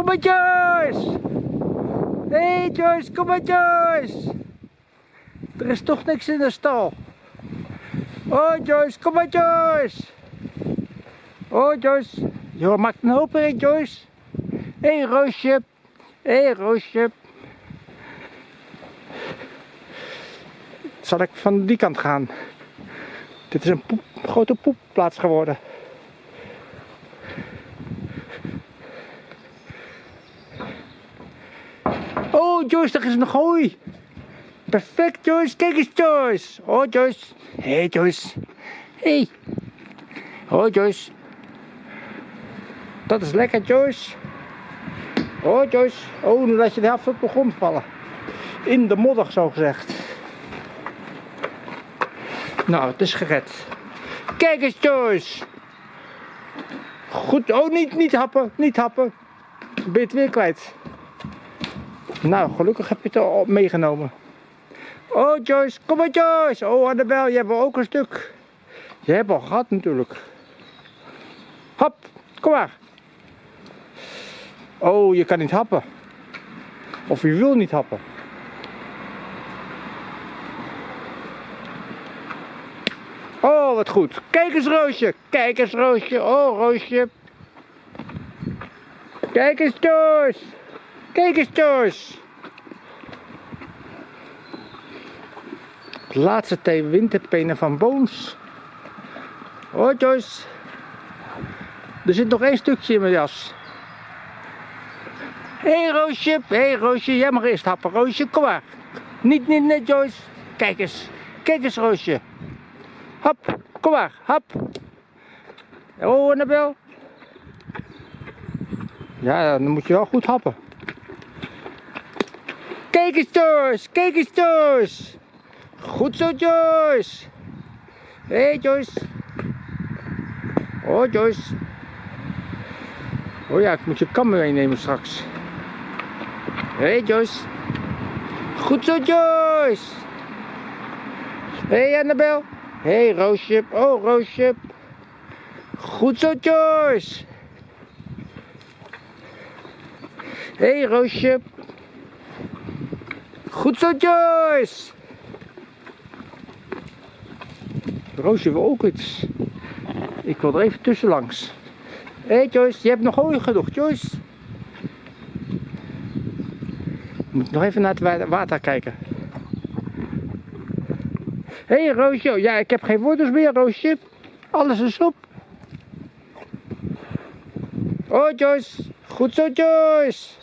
Kom maar Joyce! Hey Joyce, kom maar Joyce! Er is toch niks in de stal. Oh Joyce, kom maar Joyce! Oh Joyce, je maakt een hoop in Joyce. Hé hey, Roosje, hé hey, Roosje. Zal ik van die kant gaan? Dit is een poep, grote poepplaats geworden. Oh Joyce, daar is nog hooi. Perfect Joyce, kijk eens Joyce. Oh Joyce. Hé hey, Joyce. Hé. Hey. Oh Joyce. Dat is lekker Joyce. Oh Joyce. Oh, nu laat je de helft op de grond vallen. In de modder zo gezegd. Nou, het is gered. Kijk eens Joyce. Goed, oh niet, niet happen, niet happen. Ben je het weer kwijt. Nou, gelukkig heb je het al meegenomen. Oh Joyce, kom maar Joyce. Oh Annabel, je hebt ook een stuk. Je hebt al gehad natuurlijk. Hop, kom maar. Oh, je kan niet happen. Of je wil niet happen. Oh, wat goed. Kijk eens Roosje. Kijk eens Roosje. Oh, Roosje. Kijk eens Joyce. Kijk eens Joyce. De laatste twee winterpenen van Boons. Hoi Joyce. Er zit nog één stukje in mijn jas. Hé hey, Roosje, hé hey, Roosje, jij mag eerst happen. Roosje, kom maar. Niet, niet, net Joyce. Kijk eens, kijk eens Roosje. Hop, kom maar, hop. Oh, Annabel. Ja, dan moet je wel goed happen. Kijk eens Joyce, kijk eens Joyce. Goed zo Joyce. Hé hey, Joyce. Oh Joyce. Oh ja, ik moet je kam meenemen straks. Hé hey, Joyce. Goed zo Joyce. Hé hey, Annabel. Hé hey, Roosje. Oh Roosje. Goed zo Joyce. Hé hey, Roosje. Goed zo Joyce. Roosje wil ook iets. Ik wil er even tussen langs. Hé hey Joyce, je hebt nog hooi genoeg, Joyce. Moet nog even naar het water kijken. Hé hey, Roosje, ja ik heb geen wortels meer Roosje. Alles is op. Oh Joyce, goed zo Joyce.